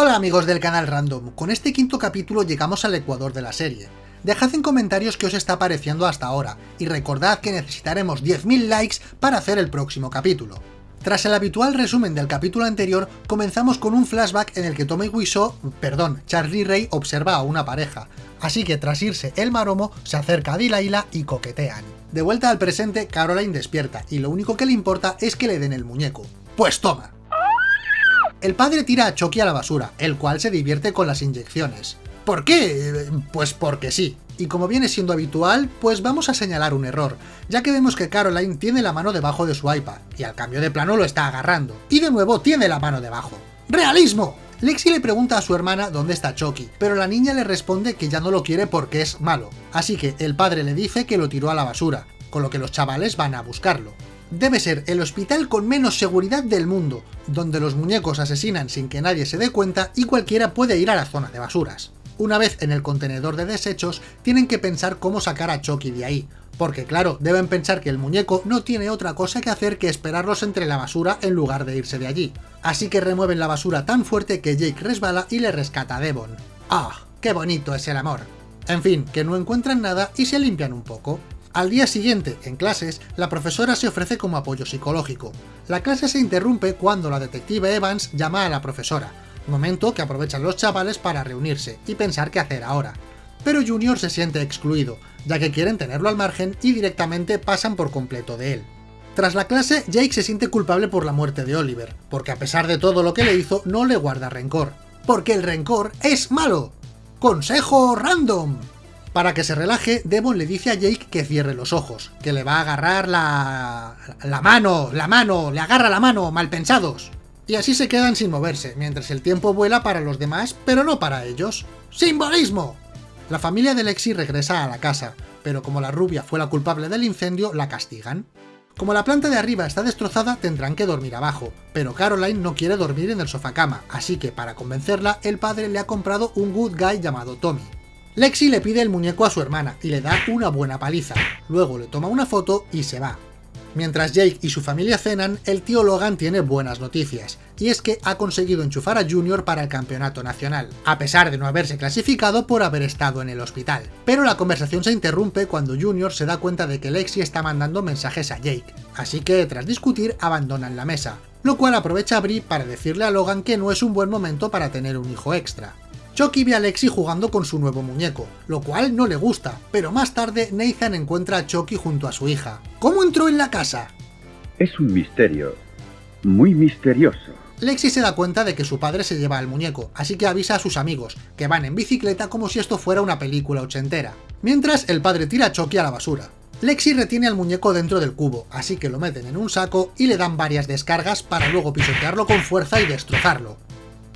Hola amigos del canal Random, con este quinto capítulo llegamos al ecuador de la serie. Dejad en comentarios qué os está pareciendo hasta ahora, y recordad que necesitaremos 10.000 likes para hacer el próximo capítulo. Tras el habitual resumen del capítulo anterior, comenzamos con un flashback en el que Tommy Wiseau, perdón, Charlie Ray observa a una pareja, así que tras irse el maromo, se acerca a Delilah y coquetean. De vuelta al presente, Caroline despierta, y lo único que le importa es que le den el muñeco. ¡Pues toma! El padre tira a Chucky a la basura, el cual se divierte con las inyecciones. ¿Por qué? Pues porque sí. Y como viene siendo habitual, pues vamos a señalar un error, ya que vemos que Caroline tiene la mano debajo de su iPad, y al cambio de plano lo está agarrando. Y de nuevo tiene la mano debajo. ¡Realismo! Lexi le pregunta a su hermana dónde está Chucky, pero la niña le responde que ya no lo quiere porque es malo, así que el padre le dice que lo tiró a la basura, con lo que los chavales van a buscarlo debe ser el hospital con menos seguridad del mundo, donde los muñecos asesinan sin que nadie se dé cuenta y cualquiera puede ir a la zona de basuras. Una vez en el contenedor de desechos, tienen que pensar cómo sacar a Chucky de ahí, porque claro, deben pensar que el muñeco no tiene otra cosa que hacer que esperarlos entre la basura en lugar de irse de allí. Así que remueven la basura tan fuerte que Jake resbala y le rescata a Devon. ¡Ah! ¡Qué bonito es el amor! En fin, que no encuentran nada y se limpian un poco. Al día siguiente, en clases, la profesora se ofrece como apoyo psicológico. La clase se interrumpe cuando la detective Evans llama a la profesora, momento que aprovechan los chavales para reunirse y pensar qué hacer ahora. Pero Junior se siente excluido, ya que quieren tenerlo al margen y directamente pasan por completo de él. Tras la clase, Jake se siente culpable por la muerte de Oliver, porque a pesar de todo lo que le hizo, no le guarda rencor. Porque el rencor es malo. ¡Consejo random! Para que se relaje, Devon le dice a Jake que cierre los ojos, que le va a agarrar la... la mano, la mano, le agarra la mano, mal pensados. Y así se quedan sin moverse, mientras el tiempo vuela para los demás, pero no para ellos. ¡Simbolismo! La familia de Lexi regresa a la casa, pero como la rubia fue la culpable del incendio, la castigan. Como la planta de arriba está destrozada, tendrán que dormir abajo, pero Caroline no quiere dormir en el sofá cama, así que para convencerla, el padre le ha comprado un good guy llamado Tommy. Lexi le pide el muñeco a su hermana y le da una buena paliza, luego le toma una foto y se va. Mientras Jake y su familia cenan, el tío Logan tiene buenas noticias, y es que ha conseguido enchufar a Junior para el campeonato nacional, a pesar de no haberse clasificado por haber estado en el hospital. Pero la conversación se interrumpe cuando Junior se da cuenta de que Lexi está mandando mensajes a Jake, así que tras discutir abandonan la mesa, lo cual aprovecha a Brie para decirle a Logan que no es un buen momento para tener un hijo extra. Chucky ve a Lexi jugando con su nuevo muñeco, lo cual no le gusta, pero más tarde Nathan encuentra a Chucky junto a su hija. ¿Cómo entró en la casa? Es un misterio, muy misterioso. Lexi se da cuenta de que su padre se lleva al muñeco, así que avisa a sus amigos, que van en bicicleta como si esto fuera una película ochentera. Mientras, el padre tira a Chucky a la basura. Lexi retiene al muñeco dentro del cubo, así que lo meten en un saco y le dan varias descargas para luego pisotearlo con fuerza y destrozarlo.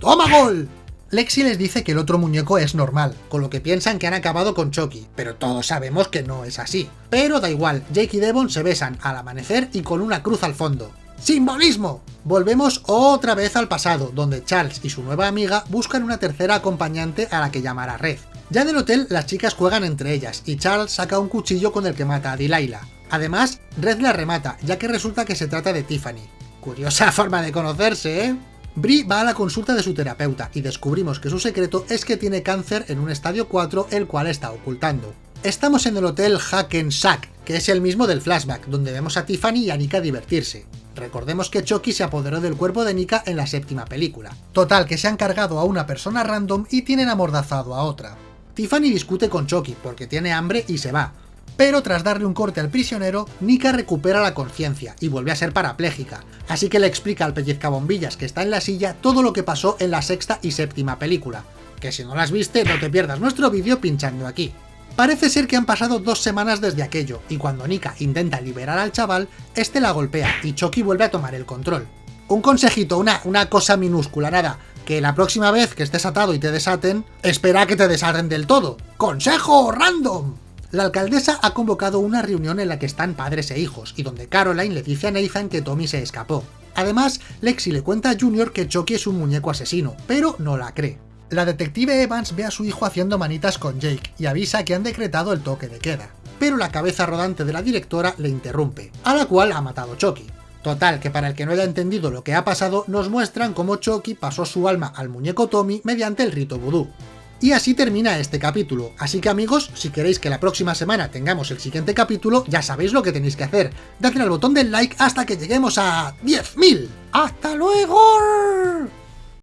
¡Toma gol! Lexi les dice que el otro muñeco es normal, con lo que piensan que han acabado con Chucky, pero todos sabemos que no es así. Pero da igual, Jake y Devon se besan al amanecer y con una cruz al fondo. ¡Simbolismo! Volvemos otra vez al pasado, donde Charles y su nueva amiga buscan una tercera acompañante a la que llamará Red. Ya del hotel, las chicas juegan entre ellas, y Charles saca un cuchillo con el que mata a Delilah. Además, Red la remata, ya que resulta que se trata de Tiffany. Curiosa forma de conocerse, ¿eh? Brie va a la consulta de su terapeuta y descubrimos que su secreto es que tiene cáncer en un estadio 4 el cual está ocultando. Estamos en el hotel Hackensack, que es el mismo del flashback, donde vemos a Tiffany y a Nika divertirse. Recordemos que Chucky se apoderó del cuerpo de Nika en la séptima película. Total, que se han cargado a una persona random y tienen amordazado a otra. Tiffany discute con Chucky porque tiene hambre y se va, pero tras darle un corte al prisionero, Nika recupera la conciencia y vuelve a ser parapléjica, así que le explica al pellizcabombillas que está en la silla todo lo que pasó en la sexta y séptima película, que si no las viste no te pierdas nuestro vídeo pinchando aquí. Parece ser que han pasado dos semanas desde aquello, y cuando Nika intenta liberar al chaval, este la golpea y Chucky vuelve a tomar el control. Un consejito, una, una cosa minúscula, nada, que la próxima vez que estés atado y te desaten, espera que te desaten del todo. ¡Consejo random! La alcaldesa ha convocado una reunión en la que están padres e hijos, y donde Caroline le dice a Nathan que Tommy se escapó. Además, Lexi le cuenta a Junior que Chucky es un muñeco asesino, pero no la cree. La detective Evans ve a su hijo haciendo manitas con Jake y avisa que han decretado el toque de queda. Pero la cabeza rodante de la directora le interrumpe, a la cual ha matado Chucky. Total, que para el que no haya entendido lo que ha pasado, nos muestran cómo Chucky pasó su alma al muñeco Tommy mediante el rito vudú. Y así termina este capítulo, así que amigos, si queréis que la próxima semana tengamos el siguiente capítulo, ya sabéis lo que tenéis que hacer, dadle al botón del like hasta que lleguemos a 10.000. ¡Hasta luego!